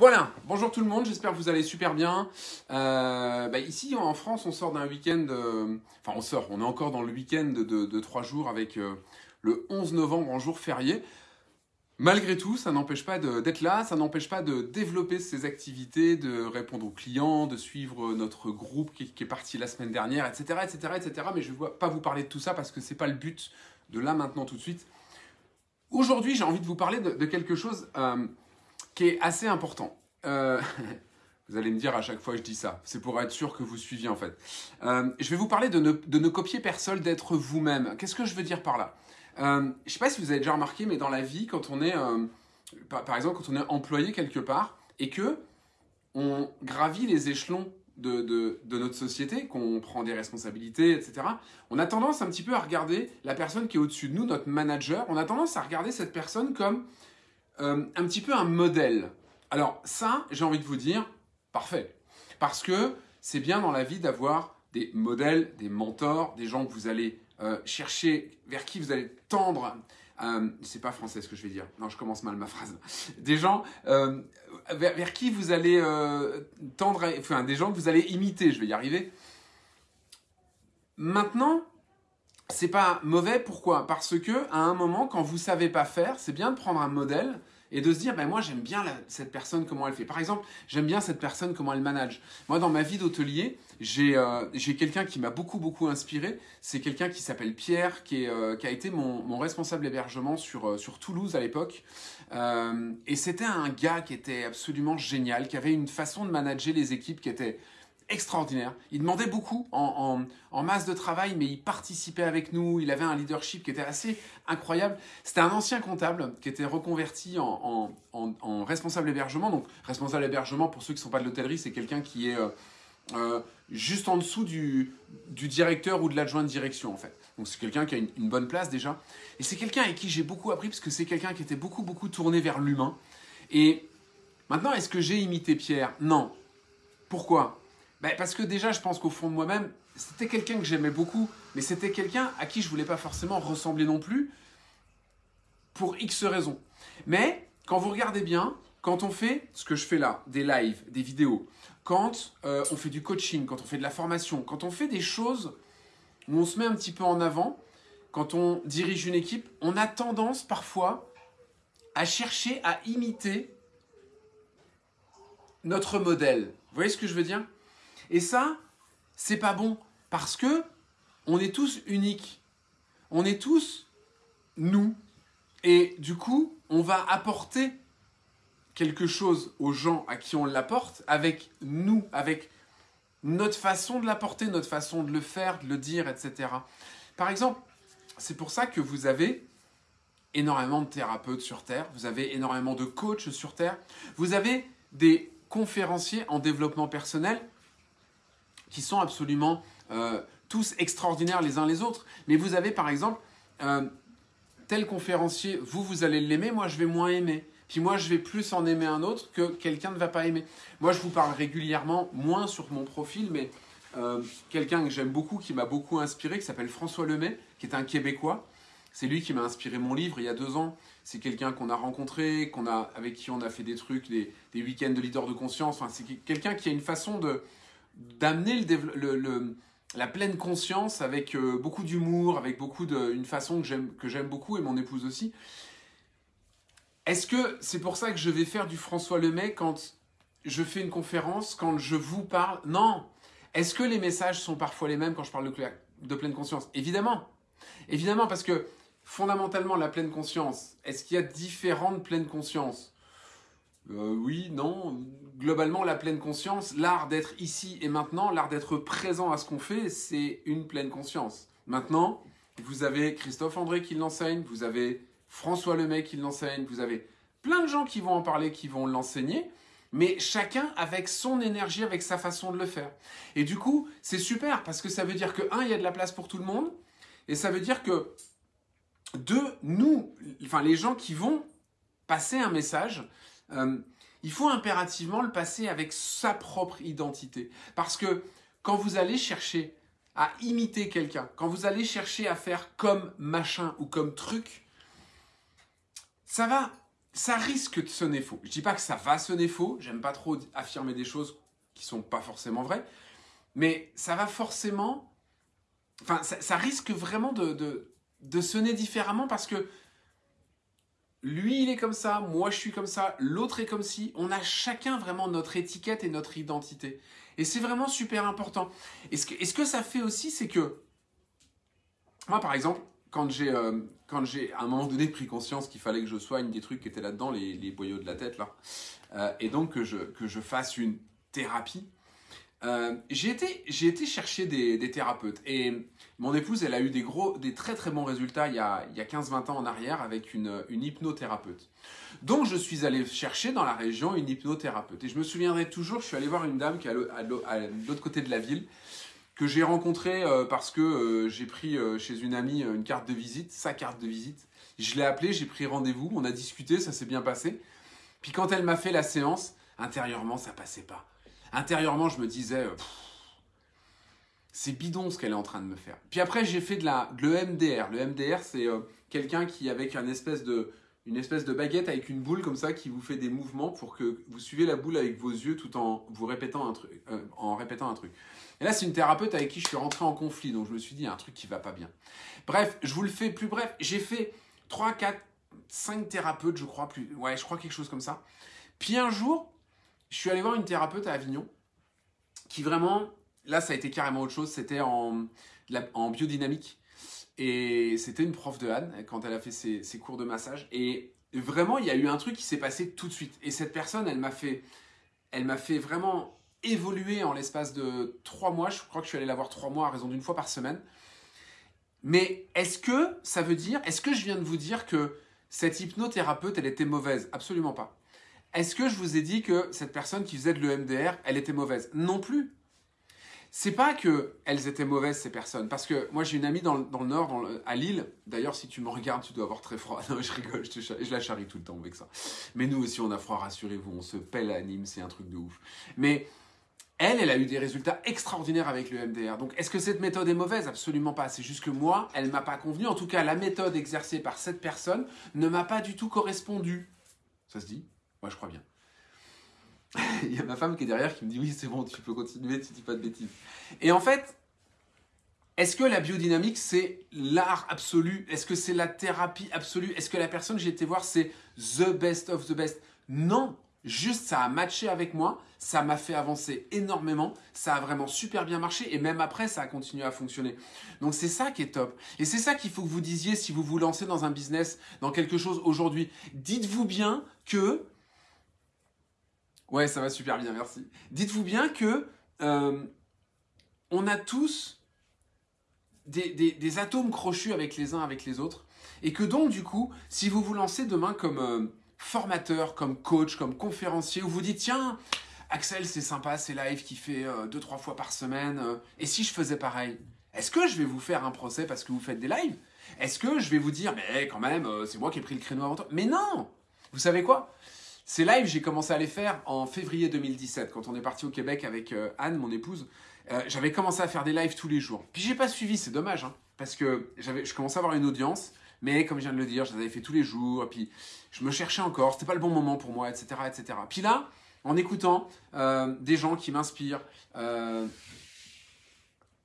Voilà, bonjour tout le monde, j'espère que vous allez super bien. Euh, bah, ici en France, on sort d'un week-end, euh, enfin on sort, on est encore dans le week-end de, trois jours avec euh, le 11 novembre en jour férié. Malgré tout, ça n'empêche pas d'être là, ça n'empêche pas de développer ses activités, de répondre aux clients, de suivre notre groupe qui, est parti la semaine dernière, etc., etc., etc. Mais je ne vais pas vous parler de tout ça parce que ce n'est pas le but de là maintenant tout de suite. Aujourd'hui, j'ai envie de vous parler de, de quelque chose qui est assez important. Euh, vous allez me dire à chaque fois que je dis ça, c'est pour être sûr que vous suiviez en fait. Euh, je vais vous parler de ne, copier personne, d'être vous-même. Qu'est-ce que je veux dire par là? Euh, Je ne sais pas si vous avez déjà remarqué, mais dans la vie, quand on est, par, exemple, quand on est employé quelque part et que on gravit les échelons de, de, notre société, qu'on prend des responsabilités, etc., on a tendance un petit peu à regarder la personne qui est au-dessus de nous, notre manager, on a tendance à regarder cette personne comme euh, un petit peu un modèle. Alors ça, j'ai envie de vous dire, parfait. Parce que c'est bien dans la vie d'avoir des modèles, des mentors, des gens que vous allez euh, chercher, vers qui vous allez tendre. Euh, c'est pas français ce que je vais dire. Non, je commence mal ma phrase. Des gens vers, qui vous allez tendre, enfin des gens que vous allez imiter. Je vais y arriver. Maintenant, c'est pas mauvais. Pourquoi? Parce que à un moment, quand vous savez pas faire, c'est bien de prendre un modèle et de se dire, ben moi j'aime bien cette personne, comment elle fait. Par exemple, j'aime bien cette personne, comment elle manage. Moi, dans ma vie d'hôtelier, j'ai euh, quelqu'un qui m'a beaucoup, beaucoup inspiré. C'est quelqu'un qui s'appelle Pierre, qui, est, euh, qui, a été mon, mon responsable hébergement sur, euh, sur Toulouse à l'époque. Et c'était un gars qui était absolument génial, qui avait une façon de manager les équipes qui était extraordinaire. Il demandait beaucoup en, masse de travail, mais il participait avec nous. Il avait un leadership qui était assez incroyable. C'était un ancien comptable qui était reconverti en, responsable hébergement. Donc, responsable hébergement, pour ceux qui ne sont pas de l'hôtellerie, c'est quelqu'un qui est euh, euh, juste en dessous du, directeur ou de l'adjoint de direction, en fait. Donc, c'est quelqu'un qui a une, une, bonne place déjà. Et c'est quelqu'un avec qui j'ai beaucoup appris, parce que c'est quelqu'un qui était beaucoup, beaucoup tourné vers l'humain. Et maintenant, est-ce que j'ai imité Pierre? Non. Pourquoi? Ben, Parce que déjà, je pense qu'au fond de moi-même, c'était quelqu'un que j'aimais beaucoup, mais c'était quelqu'un à qui je voulais pas forcément ressembler non plus, pour X raisons. Mais quand vous regardez bien, quand on fait ce que je fais là, des lives, des vidéos, quand euh, on fait du coaching, quand on fait de la formation, quand on fait des choses où on se met un petit peu en avant, quand on dirige une équipe, on a tendance parfois à chercher à imiter notre modèle. Vous voyez ce que je veux dire? Et ça, c'est pas bon parce que on est tous uniques. On est tous nous. Et du coup, on va apporter quelque chose aux gens à qui on l'apporte avec nous, avec notre façon de l'apporter, notre façon de le faire, de le dire, etc. Par exemple, c'est pour ça que vous avez énormément de thérapeutes sur Terre, vous avez énormément de coachs sur Terre, vous avez des conférenciers en développement personnel qui sont absolument euh, tous extraordinaires les uns les autres. Mais vous avez par exemple euh, tel conférencier, vous, vous allez l'aimer, moi je vais moins aimer. Puis moi, je vais plus en aimer un autre que quelqu'un ne va pas aimer. Moi, je vous parle régulièrement, moins sur mon profil, mais euh, quelqu'un que j'aime beaucoup, qui m'a beaucoup inspiré, qui s'appelle François Lemay, qui est un Québécois. C'est lui qui m'a inspiré mon livre il y a deux ans. C'est quelqu'un qu'on a rencontré, qu'on a, avec qui on a fait des trucs, des, des week-ends de leader de conscience. Enfin, c'est quelqu'un qui a une façon de, d'amener le, la pleine conscience avec euh, beaucoup d'humour, avec beaucoup de, une façon que j'aime, beaucoup et mon épouse aussi. Est-ce que c'est pour ça que je vais faire du François Lemay quand je fais une conférence, quand je vous parle? Non! Est-ce que les messages sont parfois les mêmes quand je parle de, de pleine conscience? Évidemment! Évidemment, parce que fondamentalement, la pleine conscience, est-ce qu'il y a différentes pleines consciences? Euh, oui, non. Globalement, la pleine conscience, l'art d'être ici et maintenant, l'art d'être présent à ce qu'on fait, c'est une pleine conscience. Maintenant, vous avez Christophe André qui l'enseigne, vous avez François Lemay qui l'enseigne, vous avez plein de gens qui vont en parler, qui vont l'enseigner, mais chacun avec son énergie, avec sa façon de le faire. Et du coup, c'est super parce que ça veut dire que, un, il y a de la place pour tout le monde, et ça veut dire que, deux, nous, enfin les gens qui vont passer un message, euh, il faut impérativement le passer avec sa propre identité. Parce que quand vous allez chercher à imiter quelqu'un, quand vous allez chercher à faire comme machin ou comme truc, ça va ça risque de sonner faux. Je dis pas que ça va sonner faux, j'aime pas trop affirmer des choses qui sont pas forcément vraies, mais ça va forcément, enfin, ça, risque vraiment de, sonner différemment parce que lui, il est comme ça, moi, je suis comme ça, l'autre est comme si. On a chacun vraiment notre étiquette et notre identité. Et c'est vraiment super important. Et ce que, ça fait aussi, c'est que, moi, par exemple, quand j'ai, euh, quand j'ai à un moment donné pris conscience qu'il fallait que je soigne des trucs qui étaient là-dedans, les, les boyaux de la tête, là, euh, et donc que je, que je fasse une thérapie, euh, j'ai été, été chercher des, thérapeutes. Et mon épouse, elle a eu des, gros, des très très bons résultats il y a, a 15-20 ans en arrière avec une, une hypnothérapeute. Donc je suis allé chercher dans la région une hypnothérapeute. Et je me souviendrai toujours, je suis allé voir une dame qui est à l'autre côté de la ville, que j'ai rencontrée euh, parce que euh, j'ai pris chez une amie une carte de visite, sa carte de visite. Je l'ai appelée, j'ai pris rendez-vous, on a discuté, ça s'est bien passé. Puis quand elle m'a fait la séance, intérieurement, ça passait pas intérieurement, je me disais, euh, c'est bidon ce qu'elle est en train de me faire. Puis après, j'ai fait de la, le MDR. Le MDR, c'est euh, quelqu'un qui, avec une espèce, de, une espèce de baguette avec une boule comme ça, qui vous fait des mouvements pour que vous suivez la boule avec vos yeux tout en vous répétant un truc. Euh, en répétant un truc. Et là, c'est une thérapeute avec qui je suis rentré en conflit, donc je me suis dit, il y a un truc qui va pas bien. Bref, je vous le fais plus bref. J'ai fait 3, 4, 5 thérapeutes, je crois, plus, ouais, je crois quelque chose comme ça. Puis un jour, je suis allé voir une thérapeute à Avignon qui vraiment, là ça a été carrément autre chose, c'était en, en biodynamique. Et c'était une prof de Anne quand elle a fait ses, cours de massage. Et vraiment, il y a eu un truc qui s'est passé tout de suite. Et cette personne, elle m'a fait, elle m'a fait vraiment évoluer en l'espace de trois mois. Je crois que je suis allé la voir trois mois à raison d'une fois par semaine. Mais est-ce que ça veut dire, est-ce que je viens de vous dire que cette hypnothérapeute, elle était mauvaise? Absolument pas. Est-ce que je vous ai dit que cette personne qui faisait de l'EMDR, elle était mauvaise? Non plus. C'est pas que elles étaient mauvaises ces personnes, parce que moi j'ai une amie dans, le nord, à Lille. D'ailleurs, si tu me regardes, tu dois avoir très froid. Non, je rigole, je, la charrie tout le temps avec ça. Mais nous aussi, on a froid, rassurez-vous, on se pèle à Nîmes, c'est un truc de ouf. Mais elle, elle a eu des résultats extraordinaires avec le MDR. Donc, est-ce que cette méthode est mauvaise? Absolument pas. C'est juste que moi, elle m'a pas convenu. En tout cas, la méthode exercée par cette personne ne m'a pas du tout correspondu. Ça se dit? Moi, je crois bien. Il y a ma femme qui est derrière qui me dit oui, c'est bon, tu peux continuer, tu dis pas de bêtises. Et en fait, est-ce que la biodynamique, c'est l'art absolu? Est-ce que c'est la thérapie absolue? Est-ce que la personne que j'ai été voir, c'est the best of the best? Non Juste, ça a matché avec moi, ça m'a fait avancer énormément, ça a vraiment super bien marché et même après, ça a continué à fonctionner. Donc c'est ça qui est top. Et c'est ça qu'il faut que vous disiez si vous vous lancez dans un business, dans quelque chose aujourd'hui. Dites-vous bien que Ouais, ça va super bien, merci. Dites-vous bien que euh, on a tous des, atomes crochus avec les uns avec les autres, et que donc du coup, si vous vous lancez demain comme euh, formateur, comme coach, comme conférencier, ou vous dites tiens, Axel, c'est sympa, c'est live qui fait euh, deux trois fois par semaine, et si je faisais pareil, est-ce que je vais vous faire un procès parce que vous faites des lives? Est-ce que je vais vous dire mais quand même, c'est moi qui ai pris le créneau avant toi? Mais non! Vous savez quoi? Ces lives, j'ai commencé à les faire en février 2017, quand on est parti au Québec avec euh, Anne, mon épouse. Euh, j'avais commencé à faire des lives tous les jours. Puis j'ai pas suivi, c'est dommage, hein, parce que je commençais à avoir une audience, mais comme je viens de le dire, je les avais fait tous les jours, et puis je me cherchais encore, c'était pas le bon moment pour moi, etc., etc. Puis là, en écoutant euh, des gens qui m'inspirent,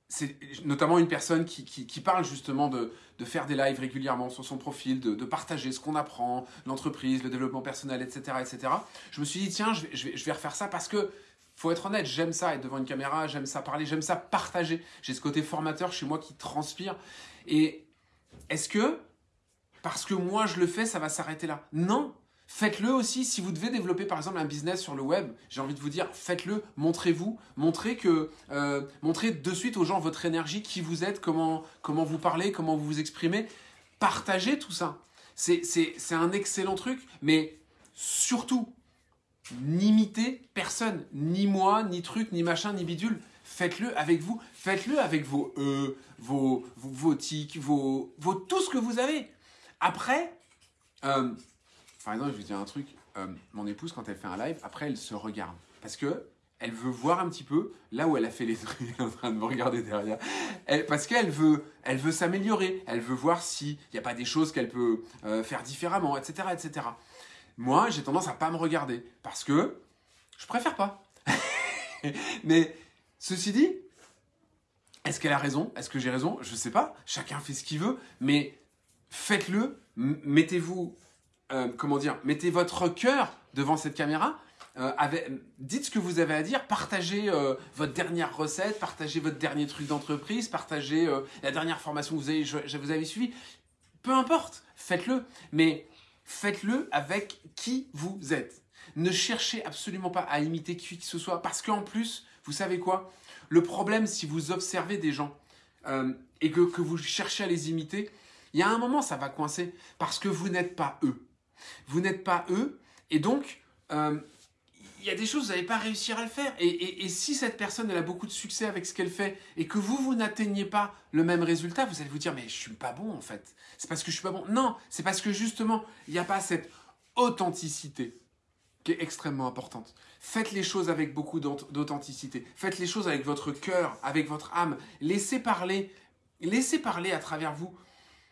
c'est notamment une personne qui, qui, parle justement de, de, faire des lives régulièrement sur son profil, de, partager ce qu'on apprend, l'entreprise, le développement personnel, etc., etc. Je me suis dit, tiens, je vais, je vais, je vais refaire ça parce que, faut être honnête, j'aime ça être devant une caméra, j'aime ça parler, j'aime ça partager. J'ai ce côté formateur chez moi qui transpire. Et est-ce que, parce que moi je le fais, ça va s'arrêter là? Non Faites-le aussi si vous devez développer par exemple un business sur le web. J'ai envie de vous dire, faites-le, montrez-vous, montrez que, euh, montrez de suite aux gens votre énergie, qui vous êtes, comment, comment vous parlez, comment vous vous exprimez. Partagez tout ça. C'est un excellent truc, mais surtout, n'imitez personne, ni moi, ni truc, ni machin, ni bidule. Faites-le avec vous, faites-le avec vos e, vos, vos, tics, vos, vos, tout ce que vous avez. Après, euh, par exemple, je vais dire un truc. Euh, mon épouse, quand elle fait un live, après, elle se regarde. Parce que elle veut voir un petit peu là où elle a fait les trucs, en train de me regarder derrière. parce qu'elle veut, elle veut s'améliorer. Elle veut voir s'il n'y a pas des choses qu'elle peut euh, faire différemment, etc., etc. Moi, j'ai tendance à pas me regarder parce que je préfère pas. Mais ceci dit, est-ce qu'elle a raison? Est-ce que j'ai raison? Je sais pas. Chacun fait ce qu'il veut, mais faites-le. Mettez-vous, euh, comment dire, mettez votre cœur devant cette caméra. Euh, dites ce que vous avez à dire, partagez euh, votre dernière recette, partagez votre dernier truc d'entreprise, partagez la dernière formation que vous avez, je, vous suivie. Peu importe, faites-le. Mais faites-le avec qui vous êtes. Ne cherchez absolument pas à imiter qui que ce soit, parce qu'en plus, vous savez quoi? Le problème, si vous observez des gens et que, vous cherchez à les imiter, il y a un moment, ça va coincer, parce que vous n'êtes pas eux. Vous n'êtes pas eux, et donc, euh, il y a des choses, vous n'allez pas réussir à le faire. Et, si cette personne, elle a beaucoup de succès avec ce qu'elle fait, et que vous, vous n'atteignez pas le même résultat, vous allez vous dire, mais je suis pas bon en fait. C'est parce que je suis pas bon. Non, c'est parce que justement, il n'y a pas cette authenticité qui est extrêmement importante. Faites les choses avec beaucoup d'authenticité. Faites les choses avec votre cœur, avec votre âme. Laissez parler, laissez parler à travers vous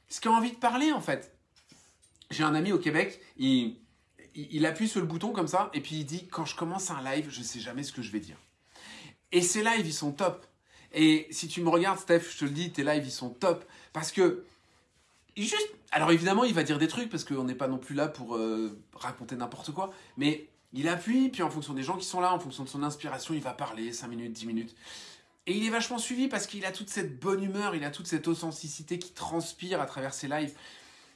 ce qui a envie de parler en fait. J'ai un ami au Québec, il, il, appuie sur le bouton comme ça et puis il dit quand je commence un live, je ne sais jamais ce que je vais dire. Et ces lives, ils sont top. Et si tu me regardes, Steph, je te le dis, tes lives, ils sont top parce que juste alors évidemment, il va dire des trucs parce qu'on n'est pas non plus là pour euh, raconter n'importe quoi, mais il appuie, puis en fonction des gens qui sont là, en fonction de son inspiration, il va parler 5 minutes, 10 minutes. Et il est vachement suivi parce qu'il a toute cette bonne humeur, il a toute cette authenticité qui transpire à travers ses lives.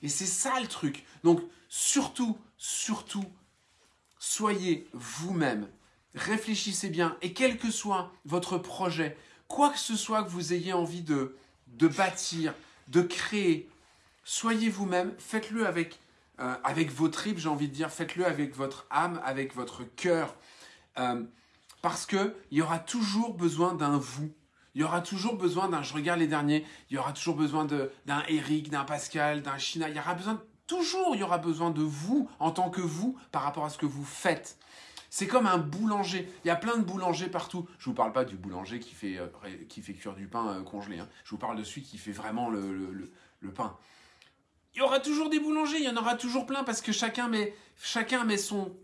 Et c'est ça le truc. Donc surtout, surtout, soyez vous-même. Réfléchissez bien. Et quel que soit votre projet, quoi que ce soit que vous ayez envie de, de bâtir, de créer, soyez vous-même, faites-le avec, euh, avec vos tripes, j'ai envie de dire, faites-le avec votre âme, avec votre cœur. Euh, parce qu'il y aura toujours besoin d'un vous. Il y aura toujours besoin d'un, je regarde les derniers, il y aura toujours besoin d'un Eric, d'un Pascal, d'un China. Il y aura besoin, toujours il y aura besoin de vous en tant que vous par rapport à ce que vous faites. C'est comme un boulanger. Il y a plein de boulangers partout. Je ne vous parle pas du boulanger qui fait, euh, qui fait cuire du pain congelé. Hein. Je vous parle de celui qui fait vraiment le, le pain il y aura toujours des boulangers, il y en aura toujours plein parce que chacun met, chacun met son,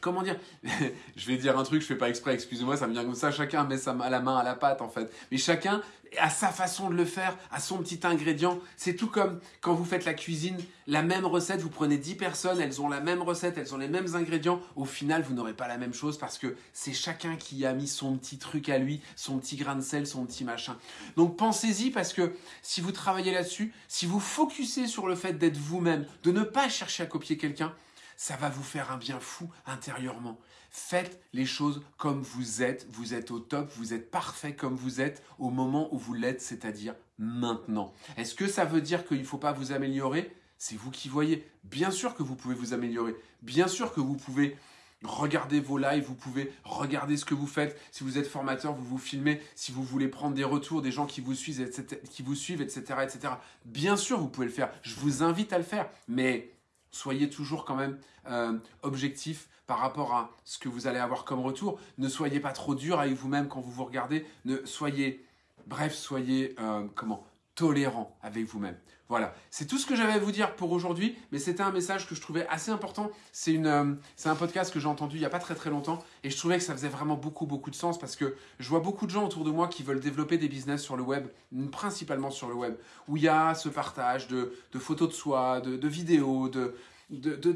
comment dire Je vais dire un truc, je fais pas exprès, excusez-moi, ça me vient comme ça. Chacun met sa, la main à la pâte en fait, mais chacun a sa façon de le faire, a son petit ingrédient. C'est tout comme quand vous faites la cuisine, la même recette, vous prenez 10 personnes, elles ont la même recette, elles ont les mêmes ingrédients. Au final, vous n'aurez pas la même chose parce que c'est chacun qui a mis son petit truc à lui, son petit grain de sel, son petit machin. Donc pensez-y parce que si vous travaillez là-dessus, si vous focussez sur le fait d'être vous-même, de ne pas chercher à copier quelqu'un, ça va vous faire un bien fou intérieurement. Faites les choses comme vous êtes, vous êtes au top, vous êtes parfait comme vous êtes au moment où vous l'êtes, c'est-à-dire maintenant. Est-ce que ça veut dire qu'il ne faut pas vous améliorer? C'est vous qui voyez. Bien sûr que vous pouvez vous améliorer. Bien sûr que vous pouvez regarder vos lives, vous pouvez regarder ce que vous faites. Si vous êtes formateur, vous vous filmez. Si vous voulez prendre des retours des gens qui vous suivent, etc., qui vous suivent, etc., etc. Bien sûr, vous pouvez le faire. Je vous invite à le faire. Mais soyez toujours quand même euh, objectif par rapport à ce que vous allez avoir comme retour. Ne soyez pas trop dur avec vous-même quand vous vous regardez. Ne soyez, bref, soyez euh, comment tolérant avec vous-même. Voilà, c'est tout ce que j'avais à vous dire pour aujourd'hui, mais c'était un message que je trouvais assez important. C'est euh, un podcast que j'ai entendu il n'y a pas très très longtemps et je trouvais que ça faisait vraiment beaucoup beaucoup de sens parce que je vois beaucoup de gens autour de moi qui veulent développer des business sur le web, principalement sur le web, où il y a ce partage de, photos de soi, de, vidéos, de,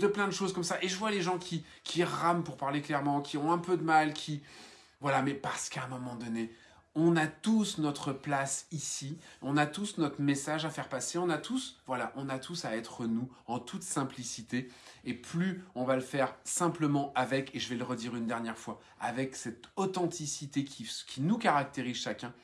plein de choses comme ça. Et je vois les gens qui rament pour parler clairement, qui ont un peu de mal, qui... Voilà, mais parce qu'à un moment donné, on a tous notre place ici, on a tous notre message à faire passer, on a tous, voilà, on a tous à être nous en toute simplicité. Et plus on va le faire simplement avec, et je vais le redire une dernière fois, avec cette authenticité qui, qui nous caractérise chacun,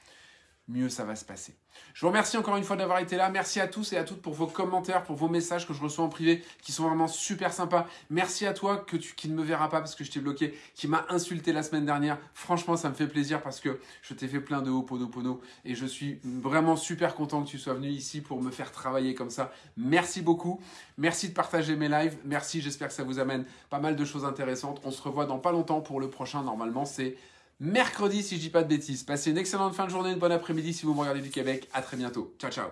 mieux ça va se passer. Je vous remercie encore une fois d'avoir été là. Merci à tous et à toutes pour vos commentaires, pour vos messages que je reçois en privé, qui sont vraiment super sympas. Merci à toi qui ne me verras pas parce que je t'ai bloqué, qui m'a insulté la semaine dernière. Franchement, ça me fait plaisir parce que je t'ai fait plein de Ho'oponopono et je suis vraiment super content que tu sois venu ici pour me faire travailler comme ça. Merci beaucoup. Merci de partager mes lives. Merci, j'espère que ça vous amène pas mal de choses intéressantes. On se revoit dans pas longtemps pour le prochain. Normalement, c'est mercredi si je dis pas de bêtises. Passez une excellente fin de journée, une bonne après-midi si vous me regardez du Québec. À très bientôt. Ciao ciao.